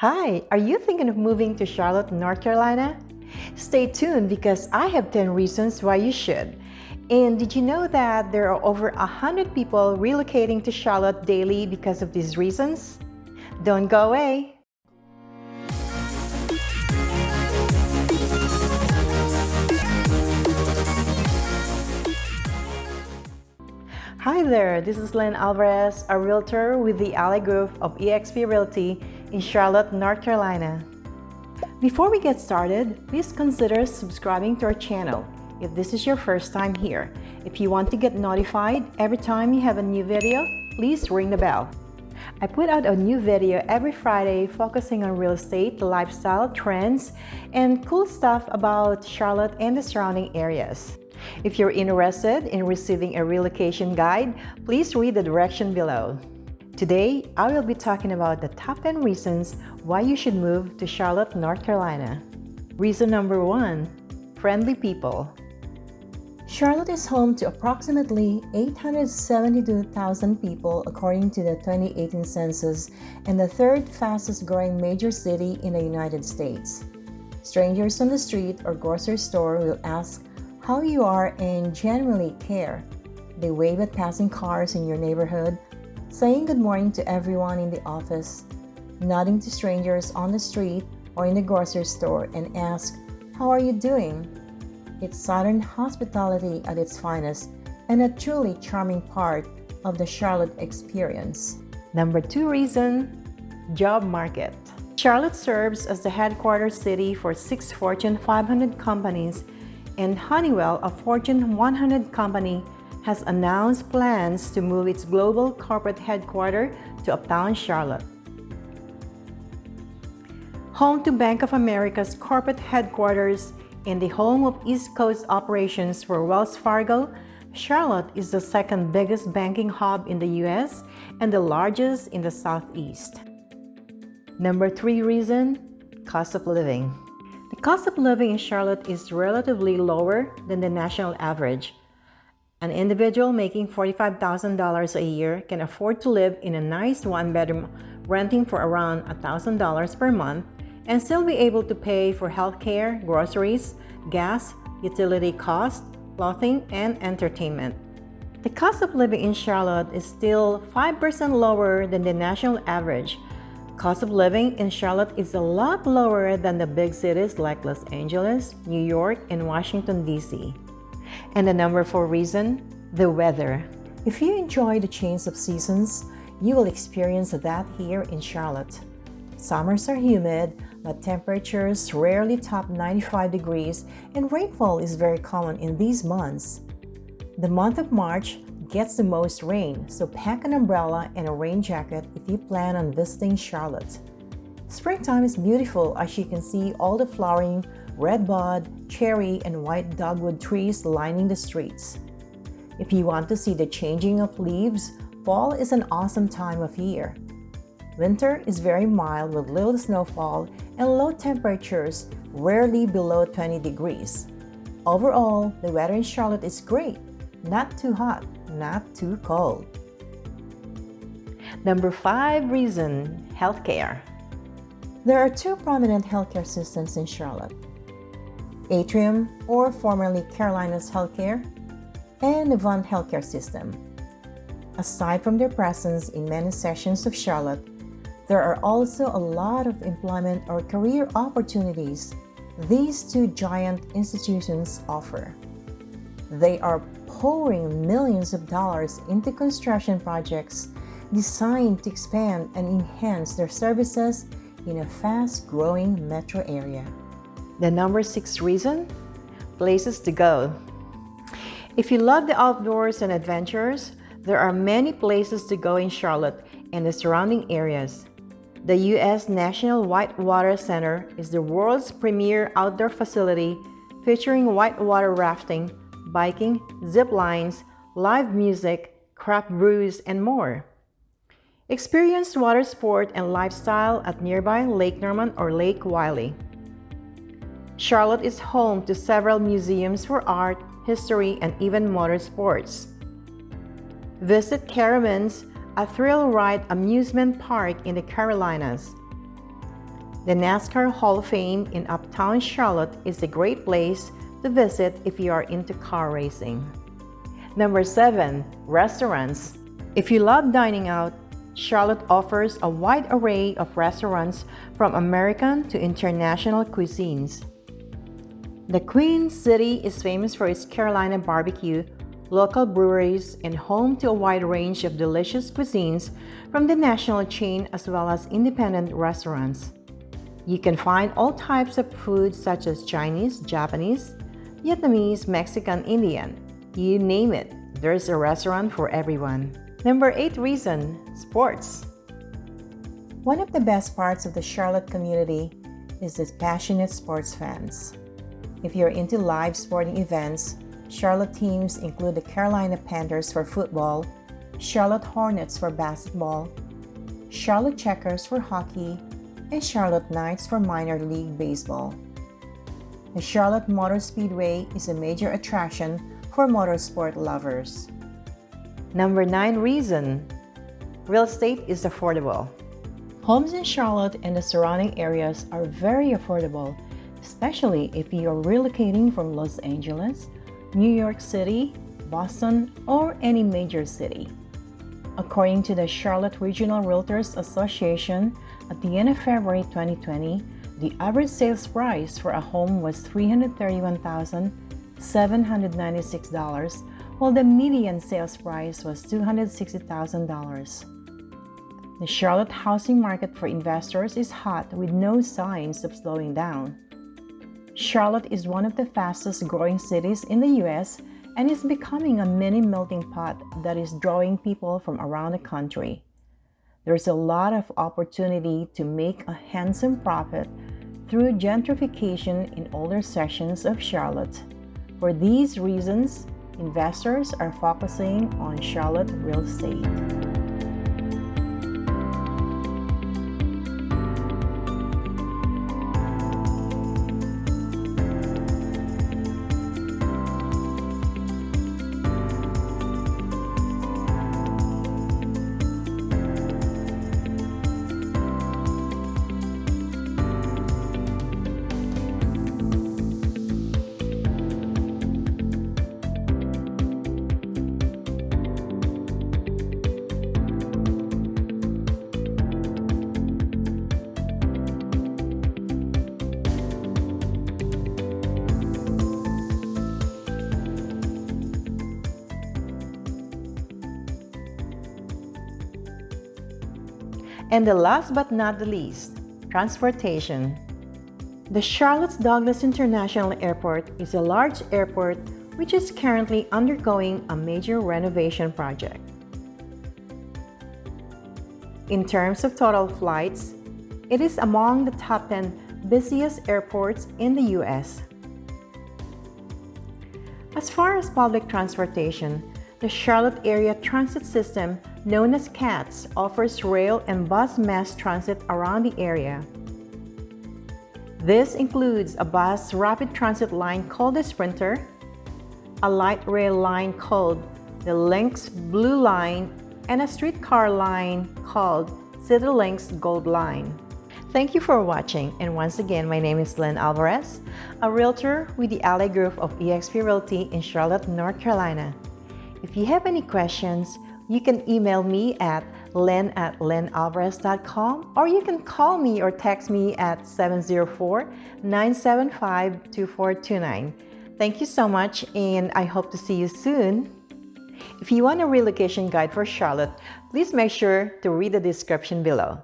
Hi, are you thinking of moving to Charlotte, North Carolina? Stay tuned because I have 10 reasons why you should. And did you know that there are over 100 people relocating to Charlotte daily because of these reasons? Don't go away! Hi there, this is Lynn Alvarez, a realtor with the Ally Group of eXp Realty in Charlotte, North Carolina. Before we get started, please consider subscribing to our channel if this is your first time here. If you want to get notified every time you have a new video, please ring the bell. I put out a new video every Friday focusing on real estate, lifestyle, trends, and cool stuff about Charlotte and the surrounding areas. If you're interested in receiving a relocation guide, please read the direction below. Today, I will be talking about the top 10 reasons why you should move to Charlotte, North Carolina. Reason number one, friendly people. Charlotte is home to approximately 872,000 people according to the 2018 census and the third fastest growing major city in the United States. Strangers on the street or grocery store will ask how you are and generally care. They wave at passing cars in your neighborhood, saying good morning to everyone in the office, nodding to strangers on the street or in the grocery store and ask, How are you doing? It's Southern hospitality at its finest and a truly charming part of the Charlotte experience. Number two reason, job market. Charlotte serves as the headquarters city for six Fortune 500 companies and Honeywell, a Fortune 100 company, has announced plans to move its global corporate headquarters to uptown Charlotte. Home to Bank of America's corporate headquarters and the home of East Coast operations for Wells Fargo, Charlotte is the second biggest banking hub in the US and the largest in the Southeast. Number three reason, cost of living. The cost of living in Charlotte is relatively lower than the national average. An individual making $45,000 a year can afford to live in a nice one-bedroom renting for around $1,000 per month and still be able to pay for healthcare, groceries, gas, utility costs, clothing, and entertainment. The cost of living in Charlotte is still 5% lower than the national average, Cost of living in Charlotte is a lot lower than the big cities like Los Angeles, New York, and Washington, D.C. And the number four reason, the weather. If you enjoy the change of seasons, you will experience that here in Charlotte. Summers are humid, but temperatures rarely top 95 degrees and rainfall is very common in these months. The month of March gets the most rain, so pack an umbrella and a rain jacket if you plan on visiting Charlotte. Springtime is beautiful as you can see all the flowering redbud, cherry, and white dogwood trees lining the streets. If you want to see the changing of leaves, fall is an awesome time of year. Winter is very mild with little snowfall and low temperatures, rarely below 20 degrees. Overall, the weather in Charlotte is great, not too hot, not too cold. Number five reason, healthcare. There are two prominent healthcare systems in Charlotte. Atrium, or formerly Carolinas Healthcare, and Novant Healthcare System. Aside from their presence in many sections of Charlotte, there are also a lot of employment or career opportunities these two giant institutions offer. They are pouring millions of dollars into construction projects designed to expand and enhance their services in a fast-growing metro area. The number six reason? Places to go. If you love the outdoors and adventures, there are many places to go in Charlotte and the surrounding areas. The U.S. National Whitewater Center is the world's premier outdoor facility featuring whitewater rafting, biking, zip lines, live music, craft brews, and more. Experience water sport and lifestyle at nearby Lake Norman or Lake Wylie. Charlotte is home to several museums for art, history, and even motorsports. Visit Carowinds, a thrill ride amusement park in the Carolinas. The NASCAR Hall of Fame in Uptown Charlotte is a great place to visit if you are into car racing. Number 7. Restaurants If you love dining out, Charlotte offers a wide array of restaurants from American to international cuisines. The Queen City is famous for its Carolina barbecue, local breweries, and home to a wide range of delicious cuisines from the national chain as well as independent restaurants. You can find all types of food such as Chinese, Japanese, Vietnamese, Mexican, Indian. You name it, there's a restaurant for everyone. Number 8 reason, sports. One of the best parts of the Charlotte community is its passionate sports fans. If you're into live sporting events, Charlotte teams include the Carolina Panthers for football, Charlotte Hornets for basketball, Charlotte Checkers for hockey, and Charlotte Knights for minor league baseball. The Charlotte Motor Speedway is a major attraction for motorsport lovers. Number 9 reason Real estate is affordable. Homes in Charlotte and the surrounding areas are very affordable, especially if you are relocating from Los Angeles, New York City, Boston, or any major city. According to the Charlotte Regional Realtors Association, at the end of February 2020, the average sales price for a home was $331,796, while the median sales price was $260,000. The Charlotte housing market for investors is hot with no signs of slowing down. Charlotte is one of the fastest growing cities in the US and is becoming a mini melting pot that is drawing people from around the country. There's a lot of opportunity to make a handsome profit through gentrification in older sections of Charlotte. For these reasons, investors are focusing on Charlotte real estate. And the last but not the least, transportation. The Charlotte Douglas International Airport is a large airport which is currently undergoing a major renovation project. In terms of total flights, it is among the top 10 busiest airports in the US. As far as public transportation, the Charlotte Area Transit System, known as CATS, offers rail and bus mass transit around the area. This includes a bus rapid transit line called the Sprinter, a light rail line called the Lynx Blue Line, and a streetcar line called CityLynx Gold Line. Thank you for watching and once again my name is Lynn Alvarez, a realtor with the Ally Group of eXp Realty in Charlotte, North Carolina. If you have any questions, you can email me at lynn at lynnalvarez.com or you can call me or text me at 704-975-2429. Thank you so much and I hope to see you soon. If you want a relocation guide for Charlotte, please make sure to read the description below.